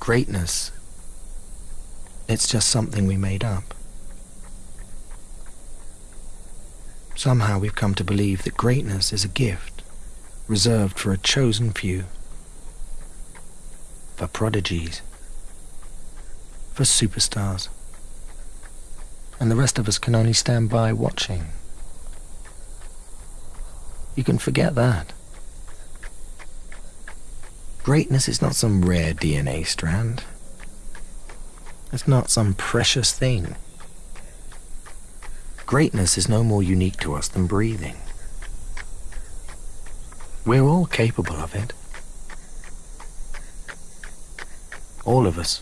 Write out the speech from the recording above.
greatness, it's just something we made up. Somehow we've come to believe that greatness is a gift reserved for a chosen few, for prodigies, for superstars. And the rest of us can only stand by watching. You can forget that. Greatness is not some rare DNA strand. It's not some precious thing. Greatness is no more unique to us than breathing. We're all capable of it. All of us.